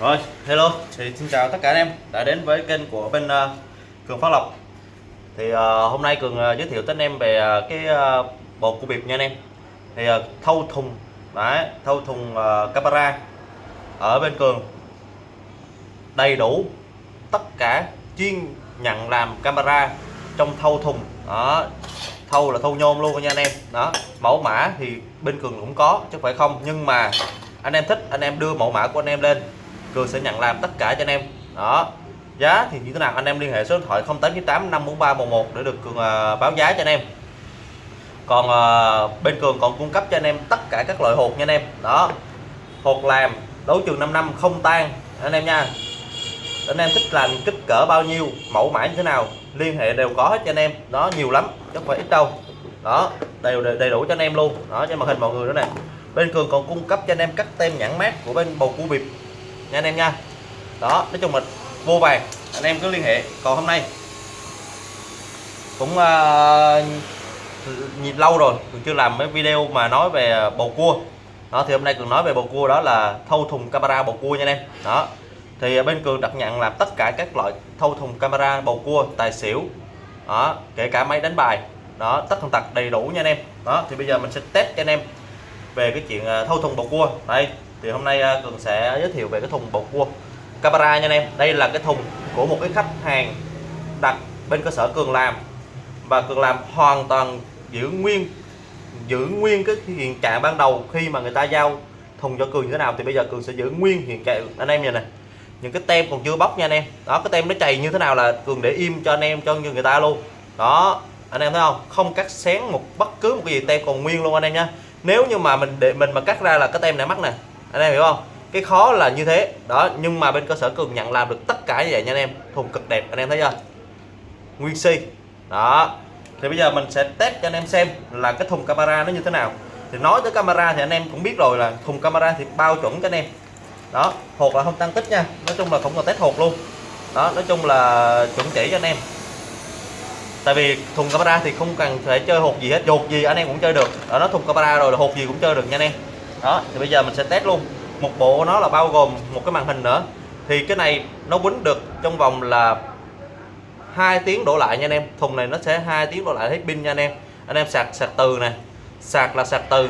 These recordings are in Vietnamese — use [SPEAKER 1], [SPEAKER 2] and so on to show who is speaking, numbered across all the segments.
[SPEAKER 1] Rồi, hello, thì xin chào tất cả anh em đã đến với kênh của bên uh, Cường Phát Lộc. Thì uh, hôm nay Cường uh, giới thiệu tới anh em về uh, cái uh, bộ của bịp nha anh em. Thì uh, thâu thùng, đấy, thâu thùng uh, camera ở bên Cường. Đầy đủ tất cả chuyên nhận làm camera trong thâu thùng. Đó thâu là thâu nhôm luôn nha anh em. Đó mẫu mã thì bên cường cũng có chứ phải không. Nhưng mà anh em thích anh em đưa mẫu mã của anh em lên cường sẽ nhận làm tất cả cho anh em. Đó. Giá thì như thế nào? Anh em liên hệ số điện thoại 0898 543 11 để được cường à, báo giá cho anh em. Còn uh, bên cường còn cung cấp cho anh em tất cả các loại hột nha anh em. Đó. Hột làm đấu trường 5 năm không tan. Anh em nha. Anh em thích làm kích cỡ bao nhiêu mẫu mã như thế nào liên hệ đều có hết cho anh em. Đó nhiều lắm chứ không phải ít đâu. Đó. Đều đầy đủ cho anh em luôn. Đó trên màn hình mọi người nữa nè. Bên cường còn cung cấp cho anh em các tem nhãn mát của bên bầu cua bịp nha anh em nha. Đó nói chung là vô vàng. Anh em cứ liên hệ. Còn hôm nay cũng uh, lâu rồi cường chưa làm mấy video mà nói về bầu cua. Đó thì hôm nay cường nói về bầu cua đó là thâu thùng camera bầu cua nha anh em. Đó thì bên cường đặt nhận làm tất cả các loại thâu thùng camera bầu cua tài xỉu đó kể cả máy đánh bài. Đó tất thần tật đầy đủ nha anh em. Đó thì bây giờ mình sẽ test cho anh em về cái chuyện ờ, thâu thùng bầu cua. Đây thì hôm nay à, cường sẽ giới thiệu về cái thùng bột cua camera nha anh em. Đây là cái thùng của một cái khách hàng đặt bên cơ sở cường làm. Và cường làm hoàn toàn giữ nguyên giữ nguyên cái hiện trạng ban đầu khi mà người ta giao thùng cho cường như thế nào. Thì bây giờ cường sẽ giữ nguyên hiện trạng anh em nhìn này. Những cái tem còn chưa bóc nha anh em. Đó, cái tem nó chày như thế nào là cường để im cho anh em, cho người ta luôn. Đó, anh em thấy không? Không cắt xén một, bất cứ một cái gì tem còn nguyên luôn anh em nha nếu như mà mình để, mình mà cắt ra là cái tem này mắc nè anh em hiểu không? Cái khó là như thế. Đó, nhưng mà bên cơ sở cường nhận làm được tất cả như vậy nha anh em. Thùng cực đẹp, anh em thấy chưa? Nguyên si. Đó. Thì bây giờ mình sẽ test cho anh em xem là cái thùng camera nó như thế nào. Thì nói tới camera thì anh em cũng biết rồi là thùng camera thì bao chuẩn cho anh em. Đó, hột là không tăng tích nha. Nói chung là không còn test hột luôn. Đó, nói chung là chuẩn chỉ cho anh em. Tại vì thùng camera thì không cần phải chơi hột gì hết. Hột gì anh em cũng chơi được. Ở nó thùng camera rồi là hột gì cũng chơi được nha anh em đó, thì bây giờ mình sẽ test luôn. Một bộ nó là bao gồm một cái màn hình nữa. Thì cái này nó quýnh được trong vòng là hai tiếng đổ lại nha anh em. Thùng này nó sẽ hai tiếng đổ lại hết pin nha anh em. Anh em sạc sạc từ này sạc là sạc từ.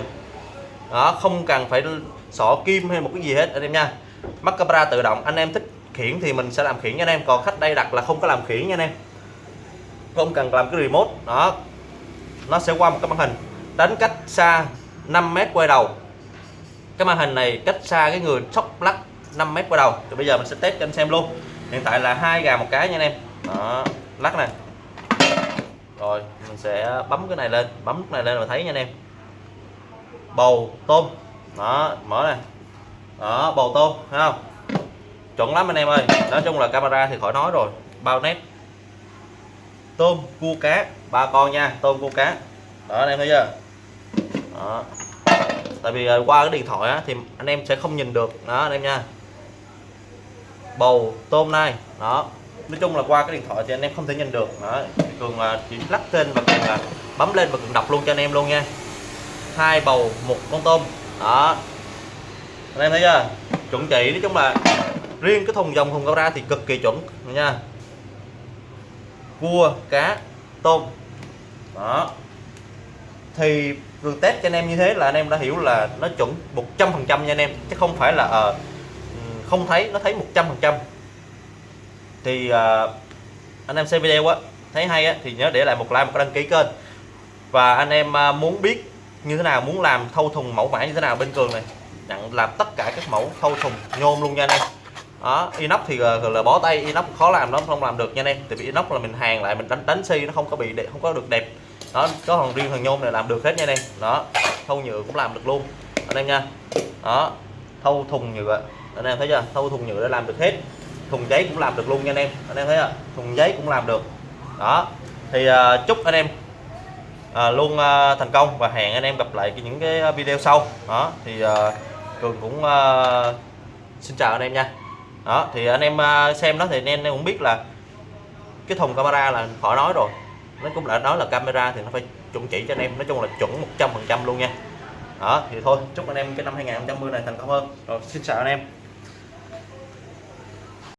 [SPEAKER 1] Đó, không cần phải sọ kim hay một cái gì hết, anh em nha. Mắc camera tự động, anh em thích khiển thì mình sẽ làm khiển nha anh em. Còn khách đây đặt là không có làm khiển nha anh em. Không cần làm cái remote. Đó, nó sẽ qua một cái màn hình. Đánh cách xa 5 mét quay đầu cái màn hình này cách xa cái người sóc lắc 5 mét qua đầu. Thì bây giờ mình sẽ test cho anh xem luôn. Hiện tại là hai gà một cái nha anh em. Đó, lắc này rồi mình sẽ bấm cái này lên bấm cái này lên là thấy nha anh em. Bầu tôm. Đó mở này đó bầu tôm thấy không? Chuẩn lắm anh em ơi. Nói chung là camera thì khỏi nói rồi. Bao nét. Tôm cua cá. Ba con nha tôm cua cá. Đó anh em thấy chưa? Đó tại vì ờ, qua cái điện thoại á, thì anh em sẽ không nhìn được. Đó anh em nha. Bầu tôm này. Đó. Nói chung là qua cái điện thoại thì anh em không thể nhìn được. Đó cường chỉ lắc tên và cường bấm lên và cường đọc luôn cho anh em luôn nha. Hai bầu một con tôm. Đó. Anh em thấy chưa? Chuẩn chỉ. Nói chung là riêng cái thùng dòng thùng cao ra thì cực kỳ chuẩn nha. Cua cá tôm. Đó thì vừa test cho anh em như thế là anh em đã hiểu là nó chuẩn 100 phần trăm nha anh em. Chứ không phải là uh, không thấy nó thấy 100 phần trăm. Thì uh, anh em xem video á thấy hay á thì nhớ để lại một like một đăng ký kênh. Và anh em uh, muốn biết như thế nào muốn làm thâu thùng mẫu mã như thế nào bên cường này nhận làm tất cả các mẫu thâu thùng nhôm luôn nha anh em. Đó inox thì là, là bó tay inox khó làm lắm không làm được nha anh em. Tại vì inox là mình hàng lại mình đánh đánh xi nó không có bị đẹp, không có được đẹp đó có thằng riêng thằng nhôm này làm được hết nha anh em. Đó thâu nhựa cũng làm được luôn. Anh em nha. Đó thâu thùng nhựa. Anh em thấy chưa? Thâu thùng nhựa đã làm được hết. Thùng giấy cũng làm được luôn nha anh em. Anh em thấy chưa? Thùng giấy cũng làm được. Đó thì uh, chúc anh em uh, luôn uh, thành công và hẹn anh em gặp lại những cái video sau. Đó thì uh, cường cũng uh, xin chào anh em nha. Đó thì anh em uh, xem đó thì anh em cũng biết là cái thùng camera là khỏi nói rồi nó cũng đã nói là camera thì nó phải chuẩn chỉ cho anh em. Nói chung là chuẩn 100 phần trăm luôn nha. Đó, thì thôi, chúc anh em cái năm 2020 này thành công hơn. Rồi, xin chào anh em.